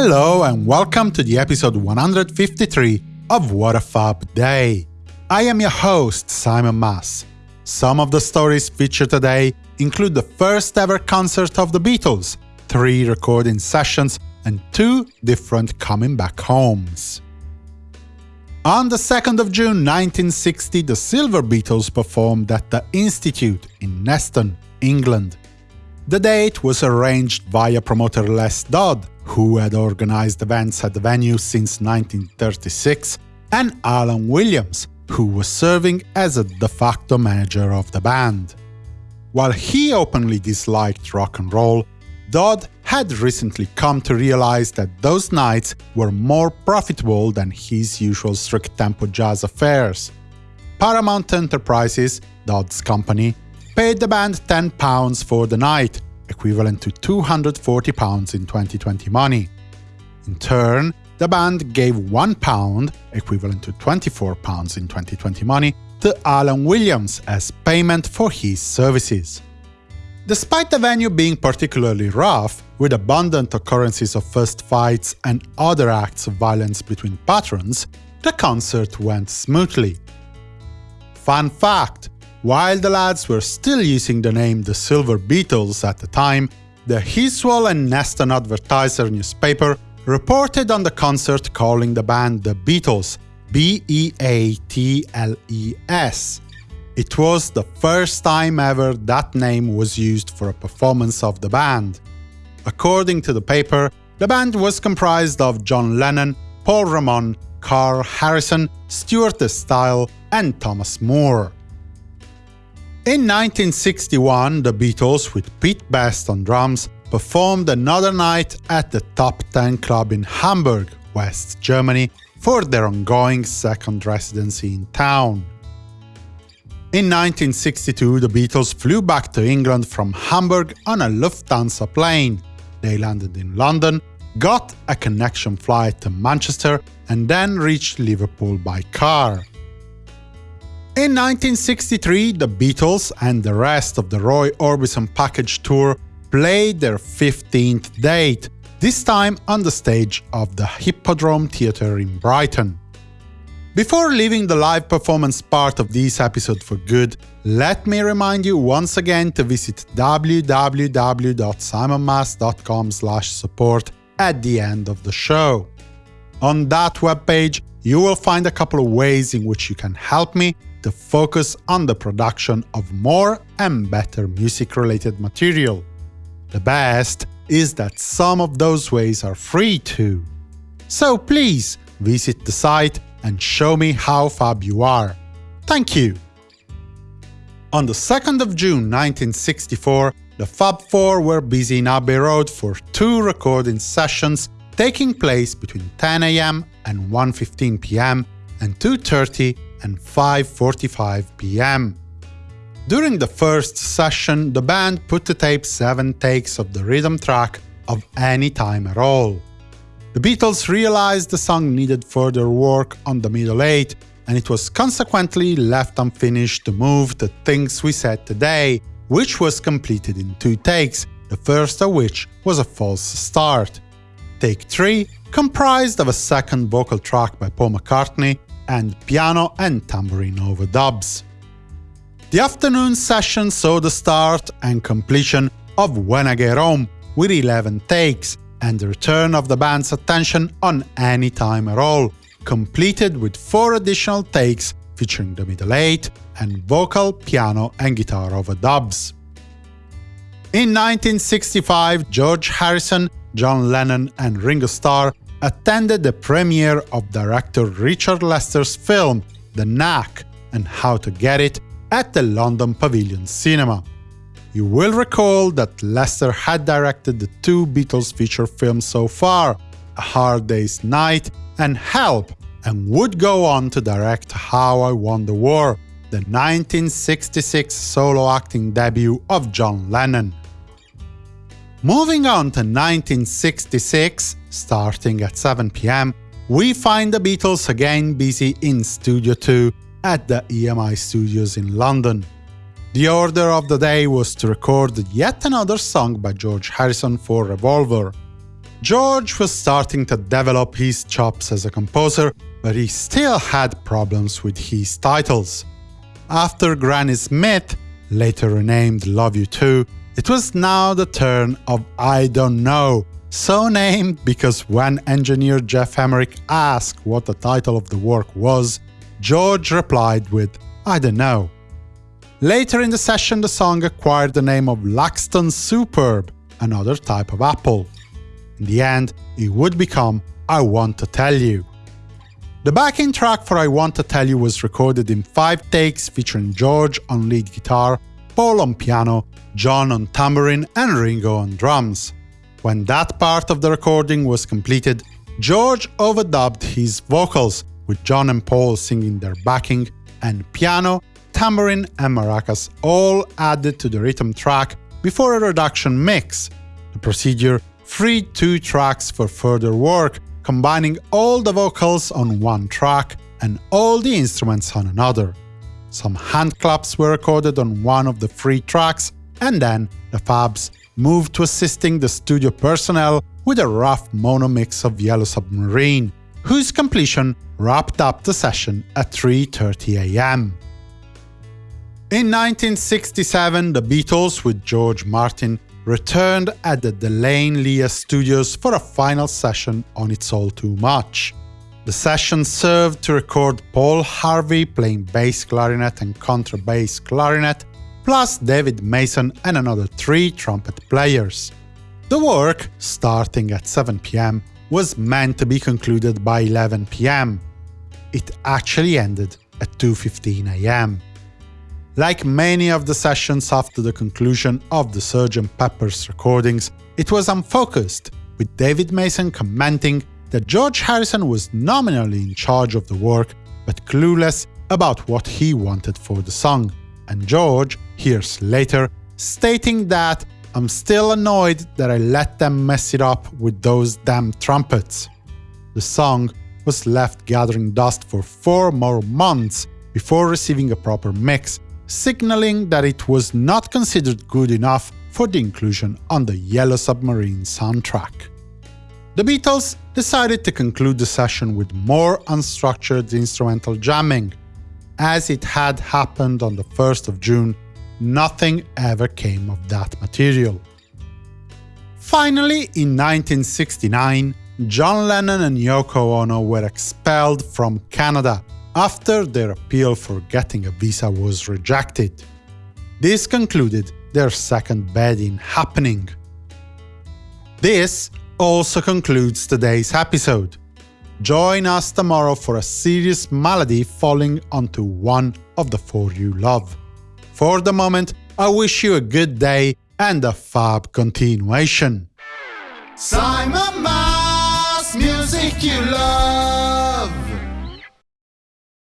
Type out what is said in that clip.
Hello and welcome to the episode 153 of What a Fab Day. I am your host, Simon Mas. Some of the stories featured today include the first ever concert of the Beatles, three recording sessions, and two different coming back homes. On the 2nd of June 1960, the Silver Beatles performed at the Institute in Neston, England. The date was arranged via promoter Les Dodd, who had organized events at the venue since 1936, and Alan Williams, who was serving as a de facto manager of the band. While he openly disliked rock and roll, Dodd had recently come to realize that those nights were more profitable than his usual strict-tempo jazz affairs. Paramount Enterprises, Dodd's company, paid the band £10 for the night, equivalent to £240 in 2020 money. In turn, the band gave £1, equivalent to £24 in 2020 money, to Alan Williams as payment for his services. Despite the venue being particularly rough, with abundant occurrences of fist fights and other acts of violence between patrons, the concert went smoothly. Fun fact, while the lads were still using the name The Silver Beatles at the time, the Heswall and Neston Advertiser newspaper reported on the concert calling the band The Beatles, B-E-A-T-L-E-S. It was the first time ever that name was used for a performance of the band. According to the paper, the band was comprised of John Lennon, Paul Ramon, Carl Harrison, Stuart Style, and Thomas Moore. In 1961, the Beatles, with Pete Best on drums, performed another night at the Top 10 Club in Hamburg, West Germany, for their ongoing second residency in town. In 1962, the Beatles flew back to England from Hamburg on a Lufthansa plane. They landed in London, got a connection flight to Manchester, and then reached Liverpool by car. In 1963, the Beatles and the rest of the Roy Orbison package tour played their 15th date, this time on the stage of the Hippodrome Theatre in Brighton. Before leaving the live performance part of this episode for good, let me remind you once again to visit www.simonmas.com support at the end of the show. On that webpage, you will find a couple of ways in which you can help me to focus on the production of more and better music-related material. The best is that some of those ways are free too. So please visit the site and show me how fab you are. Thank you! On the 2nd of June 1964, the Fab Four were busy in Abbey Road for two recording sessions taking place between 10 am and 1.15 pm and 2.30 and 5.45 pm. During the first session, the band put to tape seven takes of the rhythm track of Any Time at All. The Beatles realized the song needed further work on the middle eight, and it was consequently left unfinished to move to Things We Said Today, which was completed in two takes, the first of which was a false start. Take 3 comprised of a second vocal track by Paul McCartney and piano and tambourine overdubs. The afternoon session saw the start and completion of When I Get Home with 11 takes, and the return of the band's attention on Any Time at All, completed with four additional takes featuring the middle eight and vocal, piano and guitar overdubs. In 1965, George Harrison, John Lennon and Ringo Starr attended the premiere of director Richard Lester's film The Knack and How to Get It at the London Pavilion Cinema. You will recall that Lester had directed the two Beatles feature films so far, A Hard Day's Night and Help, and would go on to direct How I Won the War, the 1966 solo acting debut of John Lennon. Moving on to 1966, starting at 7 pm, we find the Beatles again busy in Studio 2 at the EMI Studios in London. The order of the day was to record yet another song by George Harrison for Revolver. George was starting to develop his chops as a composer, but he still had problems with his titles. After Granny Smith, later renamed Love You To, it was now the turn of I Don't Know, so named because when engineer Geoff Emerick asked what the title of the work was, George replied with I don't know. Later in the session the song acquired the name of Laxton Superb, another type of apple. In the end, it would become I Want to Tell You. The backing track for I Want to Tell You was recorded in five takes featuring George on lead guitar, Paul on piano, John on tambourine and Ringo on drums. When that part of the recording was completed, George overdubbed his vocals, with John and Paul singing their backing, and piano, tambourine and maracas all added to the rhythm track before a reduction mix. The procedure freed two tracks for further work, combining all the vocals on one track and all the instruments on another. Some hand claps were recorded on one of the free tracks, and then the Fabs moved to assisting the studio personnel with a rough mono mix of Yellow Submarine, whose completion wrapped up the session at 3.30 am. In 1967, the Beatles, with George Martin, returned at the De Lane Lea Studios for a final session on It's All Too Much. The session served to record Paul Harvey playing bass clarinet and contrabass clarinet, plus David Mason and another three trumpet players. The work, starting at 7 pm, was meant to be concluded by 11 pm. It actually ended at 2.15 am. Like many of the sessions after the conclusion of the Sgt. Pepper's recordings, it was unfocused, with David Mason commenting that George Harrison was nominally in charge of the work, but clueless about what he wanted for the song and George, years later, stating that I'm still annoyed that I let them mess it up with those damn trumpets. The song was left gathering dust for four more months before receiving a proper mix, signaling that it was not considered good enough for the inclusion on the Yellow Submarine soundtrack. The Beatles decided to conclude the session with more unstructured instrumental jamming, as it had happened on the 1st of June, nothing ever came of that material. Finally, in 1969, John Lennon and Yoko Ono were expelled from Canada after their appeal for getting a visa was rejected. This concluded their second bedding happening. This also concludes today's episode. Join us tomorrow for a serious malady falling onto one of the four you love. For the moment, I wish you a good day and a fab continuation. Simon Mas, music you love.